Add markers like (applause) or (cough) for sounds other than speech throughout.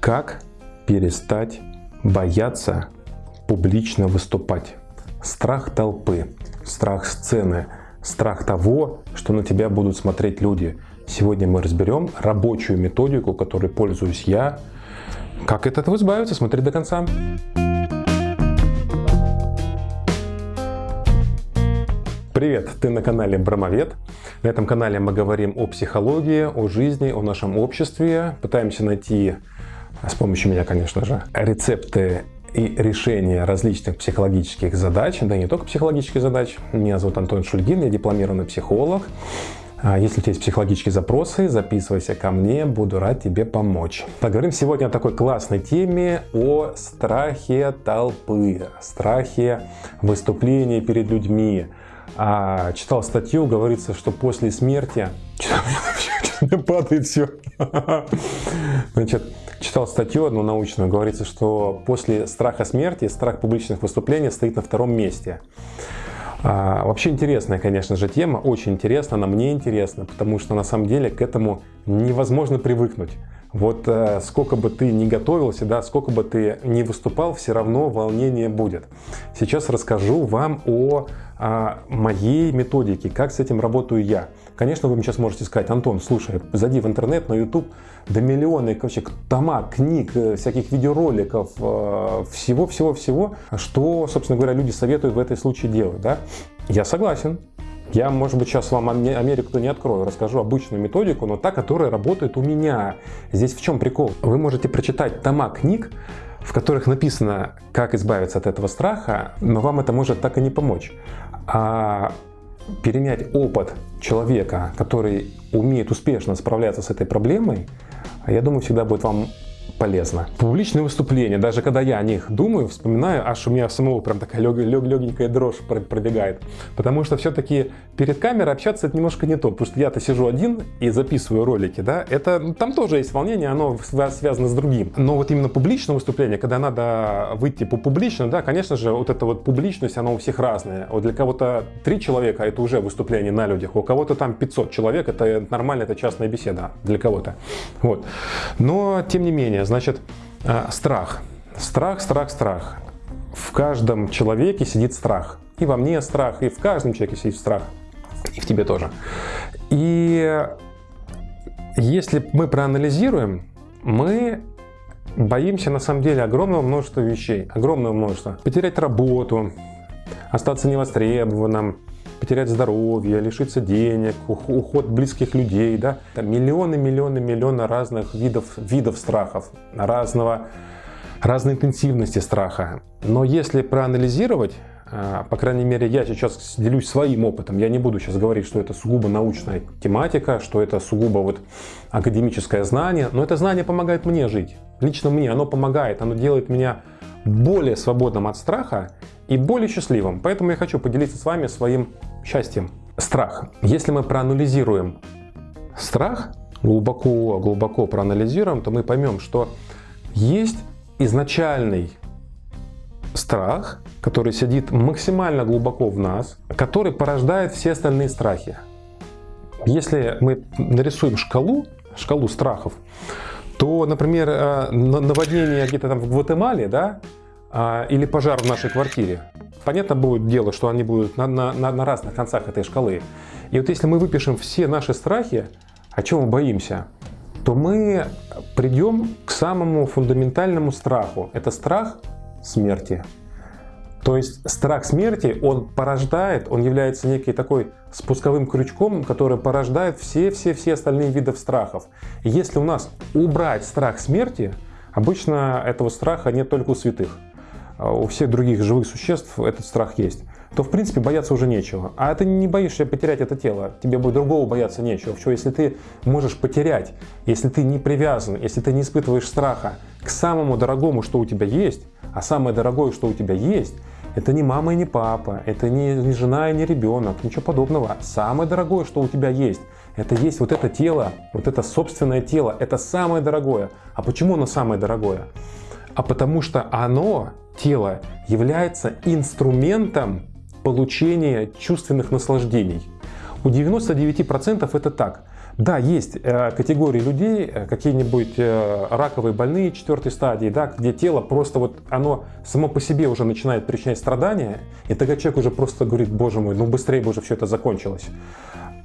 Как перестать бояться публично выступать? Страх толпы, страх сцены, страх того, что на тебя будут смотреть люди. Сегодня мы разберем рабочую методику, которой пользуюсь я. Как от этого избавиться? Смотри до конца. Привет, ты на канале Брамовед. На этом канале мы говорим о психологии, о жизни, о нашем обществе. Пытаемся найти, с помощью меня, конечно же, рецепты и решения различных психологических задач, да и не только психологических задач. Меня зовут Антон Шульгин, я дипломированный психолог. А если у тебя есть психологические запросы, записывайся ко мне, буду рад тебе помочь. Поговорим сегодня о такой классной теме, о страхе толпы, страхе выступления перед людьми, а, читал статью, говорится, что после смерти... (laughs) (laughs) Падает все. (laughs) Значит, читал статью одну научную, говорится, что после страха смерти страх публичных выступлений стоит на втором месте. А, вообще интересная, конечно же, тема, очень интересна, она мне интересна, потому что на самом деле к этому невозможно привыкнуть. Вот э, сколько бы ты ни готовился, да, сколько бы ты ни выступал, все равно волнение будет. Сейчас расскажу вам о, о моей методике, как с этим работаю я. Конечно, вы мне сейчас можете сказать, Антон, слушай, зайди в интернет, на YouTube, да миллионы вообще тома, книг, э, всяких видеороликов, всего-всего-всего, э, что, собственно говоря, люди советуют в этой случае делать. Да? Я согласен, я, может быть, сейчас вам Америку не открою, расскажу обычную методику, но та, которая работает у меня. Здесь в чем прикол? Вы можете прочитать тома книг, в которых написано, как избавиться от этого страха, но вам это может так и не помочь. А перенять опыт человека, который умеет успешно справляться с этой проблемой, я думаю, всегда будет вам полезно. Публичные выступления, даже когда я о них думаю, вспоминаю, аж у меня самого прям такая лег, лег, легенькая дрожь пробегает. Потому что все-таки перед камерой общаться это немножко не то, потому что я-то сижу один и записываю ролики, да, это ну, там тоже есть волнение, оно связано с другим. Но вот именно публичное выступление, когда надо выйти по публично, да, конечно же, вот эта вот публичность, она у всех разная. Вот для кого-то три человека это уже выступление на людях, у кого-то там 500 человек, это нормально, это частная беседа для кого-то. Вот. Но, тем не менее, значит, э, страх. Страх, страх, страх. В каждом человеке сидит страх. И во мне страх, и в каждом человеке сидит страх. И в тебе тоже. И если мы проанализируем, мы боимся на самом деле огромного множества вещей. Огромного множества. Потерять работу, остаться невостребованным, потерять здоровье, лишиться денег, уход близких людей, да, там миллионы, миллионы, миллионы разных видов, видов страхов, разного, разной интенсивности страха. Но если проанализировать, а, по крайней мере, я сейчас делюсь своим опытом. Я не буду сейчас говорить, что это сугубо научная тематика, что это сугубо вот академическое знание, но это знание помогает мне жить. Лично мне оно помогает, оно делает меня более свободным от страха и более счастливым. Поэтому я хочу поделиться с вами своим счастьем. Страх. Если мы проанализируем страх, глубоко, глубоко проанализируем, то мы поймем, что есть изначальный страх, который сидит максимально глубоко в нас, который порождает все остальные страхи. Если мы нарисуем шкалу, шкалу страхов, то, например, э, наводнение где-то там в Гватемале, да, а, или пожар в нашей квартире, понятно будет дело, что они будут на, на, на разных концах этой шкалы. И вот если мы выпишем все наши страхи, о чем мы боимся, то мы придем к самому фундаментальному страху. Это страх смерти. То есть страх смерти, он порождает, он является некий такой спусковым крючком, который порождает все-все-все остальные виды страхов. И если у нас убрать страх смерти, обычно этого страха нет только у святых. А у всех других живых существ этот страх есть, то в принципе бояться уже нечего. А ты не боишься потерять это тело, тебе будет другого бояться нечего. Что если ты можешь потерять, если ты не привязан, если ты не испытываешь страха к самому дорогому, что у тебя есть, а самое дорогое, что у тебя есть, это не мама и не папа, это не, не жена и не ребенок, ничего подобного. Самое дорогое, что у тебя есть, это есть вот это тело, вот это собственное тело, это самое дорогое. А почему оно самое дорогое? А потому что оно тело является инструментом получения чувственных наслаждений. У 99% это так. Да, есть э, категории людей, э, какие-нибудь э, раковые больные четвертой стадии, да, где тело просто вот оно само по себе уже начинает причинять страдания, и тогда человек уже просто говорит, боже мой, ну быстрее бы уже все это закончилось.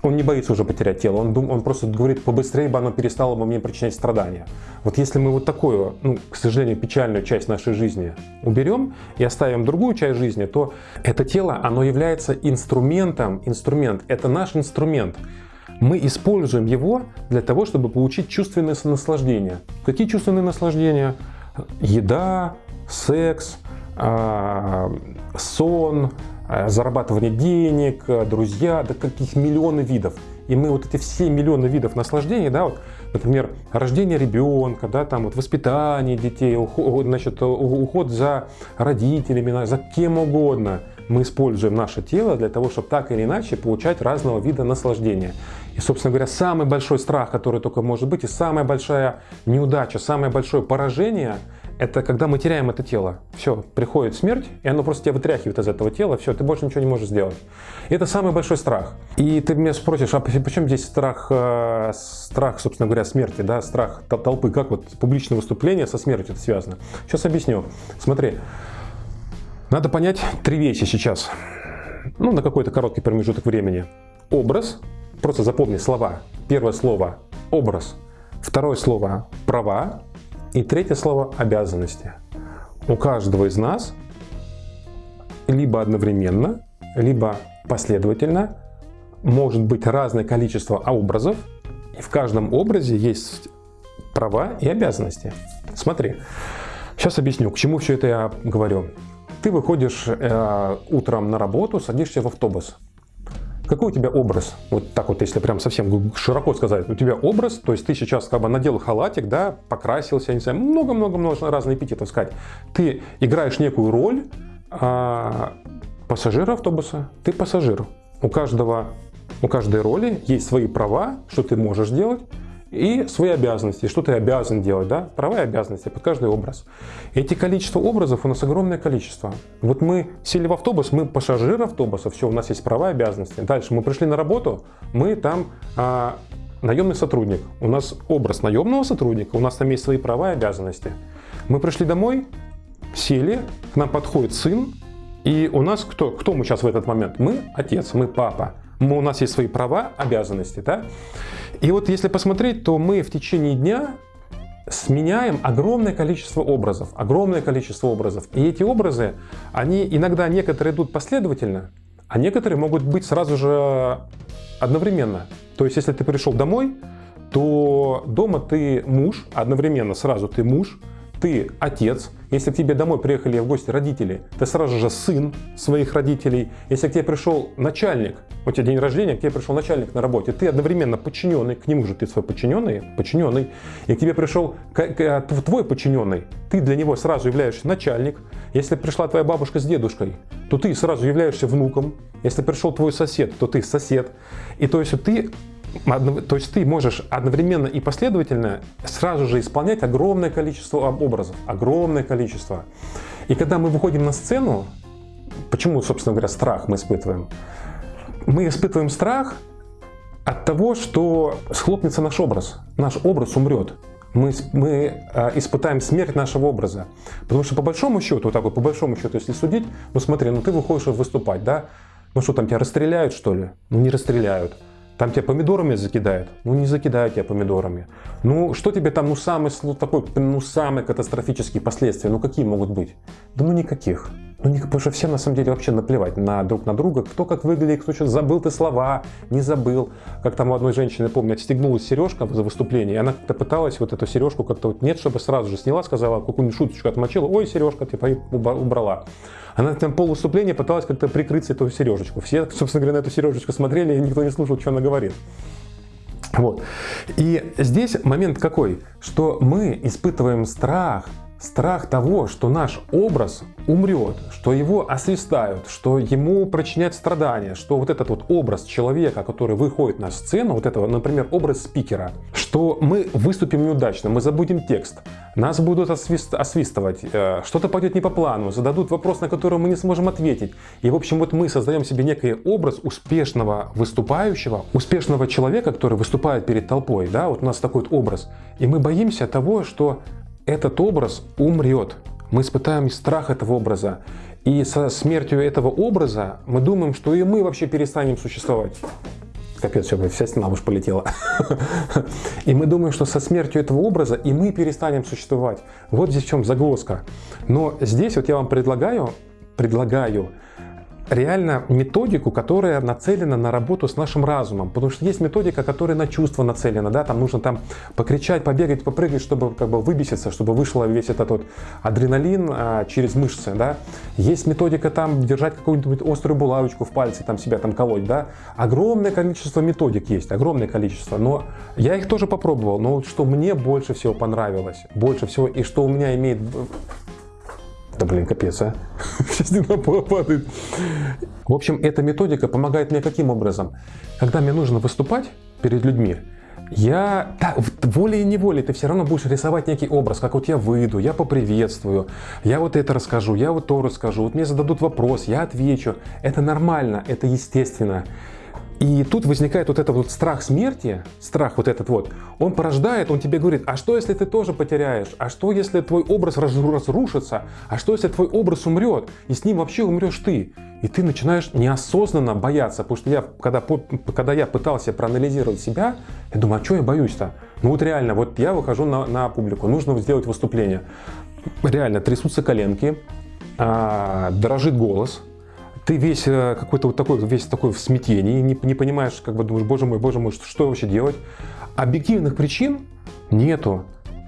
Он не боится уже потерять тело, он, дум, он просто говорит, побыстрее бы оно перестало бы мне причинять страдания. Вот если мы вот такую, ну, к сожалению, печальную часть нашей жизни уберем и оставим другую часть жизни, то это тело, оно является инструментом, инструмент, это наш инструмент мы используем его для того, чтобы получить чувственное наслаждение. Какие чувственные наслаждения? Еда, секс, а, сон, зарабатывание денег, друзья, да каких миллионы видов. И мы вот эти все миллионы видов наслаждений, да, вот, например, рождение ребенка, да, там вот воспитание детей, уход, значит, уход за родителями, за кем угодно – мы используем наше тело для того, чтобы так или иначе получать разного вида наслаждения. И, собственно говоря, самый большой страх, который только может быть, и самая большая неудача, самое большое поражение – это когда мы теряем это тело. Все, приходит смерть, и оно просто тебя вытряхивает из этого тела, все, ты больше ничего не можешь сделать. И это самый большой страх. И ты меня спросишь, а почему здесь страх, э, страх, собственно говоря, смерти, да, страх толпы, как вот публичное выступление со смертью это связано? Сейчас объясню. Смотри, надо понять три вещи сейчас, ну, на какой-то короткий промежуток времени. Образ, просто запомни слова. Первое слово – образ. Второе слово – права. И третье слово – обязанности. У каждого из нас либо одновременно, либо последовательно может быть разное количество образов, и в каждом образе есть права и обязанности. Смотри, сейчас объясню, к чему все это я говорю. Ты выходишь э, утром на работу, садишься в автобус. Какой у тебя образ? Вот так вот, если прям совсем широко сказать. У тебя образ, то есть ты сейчас как бы надел халатик, да, покрасился, не знаю, много-много-много разных эпитетов сказать. Ты играешь некую роль а, пассажира автобуса. Ты пассажир. У каждого, у каждой роли есть свои права, что ты можешь делать, и свои обязанности, что ты обязан делать, да, права и обязанности под каждый образ. Эти количество образов у нас огромное количество. Вот мы сели в автобус, мы пассажиры автобуса, все, у нас есть права и обязанности. Дальше мы пришли на работу, мы там а, наемный сотрудник, у нас образ наемного сотрудника, у нас там есть свои права и обязанности. Мы пришли домой, сели, к нам подходит сын, и у нас кто? Кто мы сейчас в этот момент? Мы отец, мы папа. Мы, у нас есть свои права, обязанности, да? И вот если посмотреть, то мы в течение дня сменяем огромное количество образов, огромное количество образов. И эти образы, они иногда некоторые идут последовательно, а некоторые могут быть сразу же одновременно. То есть, если ты пришел домой, то дома ты муж, одновременно сразу ты муж, ты отец, если к тебе домой приехали в гости родители, ты сразу же сын своих родителей. Если к тебе пришел начальник, у тебя день рождения, к тебе пришел начальник на работе, ты одновременно подчиненный, к нему же ты свой подчиненный, подчиненный, и к тебе пришел твой подчиненный, ты для него сразу являешься начальник. Если пришла твоя бабушка с дедушкой, то ты сразу являешься внуком. Если пришел твой сосед, то ты сосед. И то есть ты то есть ты можешь одновременно и последовательно сразу же исполнять огромное количество образов, огромное количество. И когда мы выходим на сцену, почему, собственно говоря, страх мы испытываем? Мы испытываем страх от того, что схлопнется наш образ, наш образ умрет. Мы, мы э, испытаем смерть нашего образа. Потому что по большому счету, вот так вот, по большому счету, если судить, ну смотри, ну ты выходишь выступать, да? Ну что там, тебя расстреляют что ли? Ну не расстреляют. Там тебя помидорами закидают? Ну не закидают тебя помидорами. Ну что тебе там, ну самый, ну, такой, ну самые катастрофические последствия, ну какие могут быть? Да ну никаких. Ну, не, потому что всем на самом деле вообще наплевать на друг на друга, кто как выглядит, кто что забыл ты слова, не забыл. Как там у одной женщины, помню, отстегнулась сережка за выступление, и она как-то пыталась вот эту сережку как-то вот нет, чтобы сразу же сняла, сказала, какую-нибудь шуточку отмочила, ой, сережка, типа, и убрала. Она там пол выступления пыталась как-то прикрыть эту сережечку. Все, собственно говоря, на эту сережечку смотрели, и никто не слушал, что она говорит. Вот. И здесь момент какой, что мы испытываем страх, страх того, что наш образ умрет, что его освистают, что ему причиняют страдания, что вот этот вот образ человека, который выходит на сцену, вот этого, например, образ спикера, что мы выступим неудачно, мы забудем текст, нас будут освист, освистывать, э, что-то пойдет не по плану, зададут вопрос, на который мы не сможем ответить. И, в общем, вот мы создаем себе некий образ успешного выступающего, успешного человека, который выступает перед толпой, да, вот у нас такой вот образ. И мы боимся того, что этот образ умрет. Мы испытаем страх этого образа. И со смертью этого образа мы думаем, что и мы вообще перестанем существовать. Капец, все, вся стена уж полетела. (laughs) И мы думаем, что со смертью этого образа и мы перестанем существовать. Вот здесь в чем загвоздка. Но здесь вот я вам предлагаю, предлагаю реально методику, которая нацелена на работу с нашим разумом. Потому что есть методика, которая на чувство нацелена. Да? Там нужно там покричать, побегать, попрыгать, чтобы как бы выбеситься, чтобы вышел весь этот вот адреналин а, через мышцы. Да? Есть методика там держать какую-нибудь острую булавочку в пальце, там себя там колоть. Да? Огромное количество методик есть, огромное количество. Но я их тоже попробовал. Но вот что мне больше всего понравилось, больше всего, и что у меня имеет да блин, капец, а. (laughs) Сейчас стена падает. В общем, эта методика помогает мне каким образом? Когда мне нужно выступать перед людьми, я, да, волей и неволей ты все равно будешь рисовать некий образ, как вот я выйду, я поприветствую, я вот это расскажу, я вот то расскажу, вот мне зададут вопрос, я отвечу. Это нормально, это естественно. И тут возникает вот этот вот страх смерти, страх вот этот вот, он порождает, он тебе говорит, а что если ты тоже потеряешь, а что если твой образ разрушится, а что если твой образ умрет, и с ним вообще умрешь ты. И ты начинаешь неосознанно бояться, потому что я, когда, когда я пытался проанализировать себя, я думаю, а что я боюсь-то? Ну вот реально, вот я выхожу на, на публику, нужно сделать выступление. Реально, трясутся коленки, а, дрожит голос, ты весь э, какой-то вот такой, весь такой в смятении, не, не понимаешь, как бы думаешь, боже мой, боже мой, что, что вообще делать? Объективных причин нету.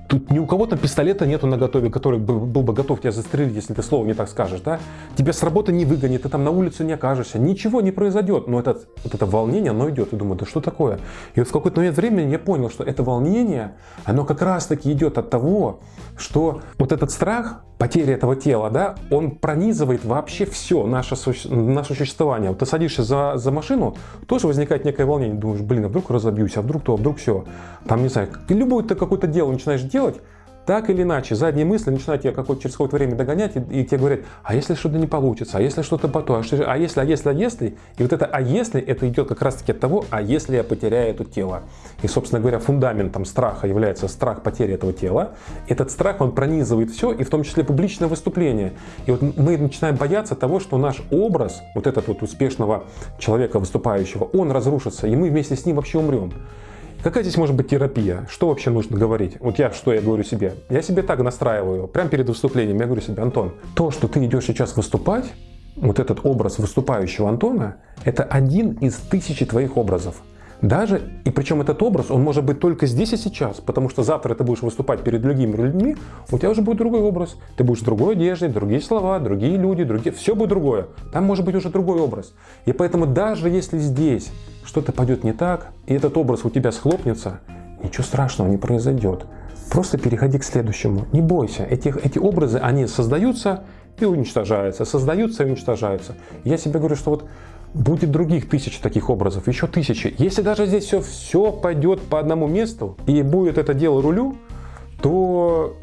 Тут ни у кого то пистолета нету на готове, который был, был бы готов тебя застрелить, если ты слово не так скажешь, да? Тебя с работы не выгонит, ты там на улицу не окажешься, ничего не произойдет. Но этот, вот это волнение, оно идет. И думаю, да что такое? И вот в какой-то момент времени я понял, что это волнение, оно как раз-таки идет от того, что вот этот страх, потеря этого тела, да, он пронизывает вообще все наше, наше существование. Вот ты садишься за, за машину, тоже возникает некое волнение, думаешь, блин, а вдруг разобьюсь, а вдруг то, а вдруг все. Там, не знаю, любое ты какое-то дело начинаешь делать, так или иначе, задние мысли начинают тебя какое-то, через какое-то время догонять, и, и тебе говорят, а если что-то не получится, а если что-то потом, а, что, а если, а если, а если, и вот это а если, это идет как раз-таки от того, а если я потеряю это тело. И, собственно говоря, фундаментом страха является страх потери этого тела. Этот страх, он пронизывает все, и в том числе публичное выступление. И вот мы начинаем бояться того, что наш образ, вот этот вот успешного человека выступающего, он разрушится, и мы вместе с ним вообще умрем. Какая здесь может быть терапия? Что вообще нужно говорить? Вот я что я говорю себе? Я себе так настраиваю, прямо перед выступлением, я говорю себе, Антон, то, что ты идешь сейчас выступать, вот этот образ выступающего Антона, это один из тысячи твоих образов. Даже, и причем этот образ, он может быть только здесь и сейчас, потому что завтра ты будешь выступать перед другими людьми, у тебя уже будет другой образ. Ты будешь в другой одежде, другие слова, другие люди, другие, все будет другое. Там может быть уже другой образ. И поэтому даже если здесь что-то пойдет не так, и этот образ у тебя схлопнется, ничего страшного не произойдет. Просто переходи к следующему. Не бойся. Эти, эти образы, они создаются и уничтожаются, создаются и уничтожаются. Я себе говорю, что вот будет других тысяч таких образов, еще тысячи. Если даже здесь все, все пойдет по одному месту и будет это дело рулю, то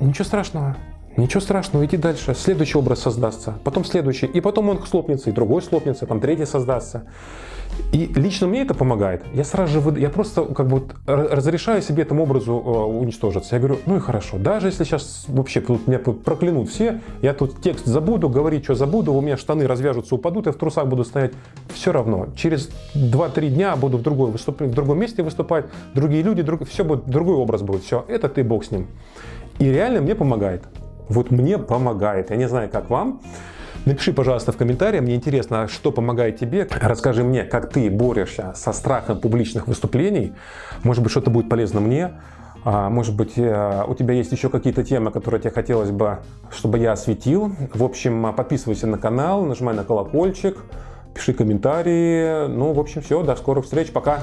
ничего страшного. Ничего страшного, иди дальше. Следующий образ создастся, потом следующий, и потом он слопнется, и другой слопнется, там третий создастся. И лично мне это помогает. Я сразу же, я просто как бы разрешаю себе этому образу э, уничтожиться. Я говорю, ну и хорошо, даже если сейчас вообще тут меня проклянут все, я тут текст забуду, говорить, что забуду, у меня штаны развяжутся, упадут, я в трусах буду стоять, все равно. Через 2-3 дня буду в, другой выступ... в другом месте выступать, другие люди, друг... все будет, другой образ будет, все, это ты, бог с ним. И реально мне помогает. Вот мне помогает. Я не знаю, как вам. Напиши, пожалуйста, в комментариях, мне интересно, что помогает тебе. Расскажи мне, как ты борешься со страхом публичных выступлений. Может быть, что-то будет полезно мне. А, может быть, э, у тебя есть еще какие-то темы, которые тебе хотелось бы, чтобы я осветил. В общем, подписывайся на канал, нажимай на колокольчик, пиши комментарии. Ну, в общем, все, до скорых встреч, пока!